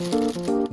Música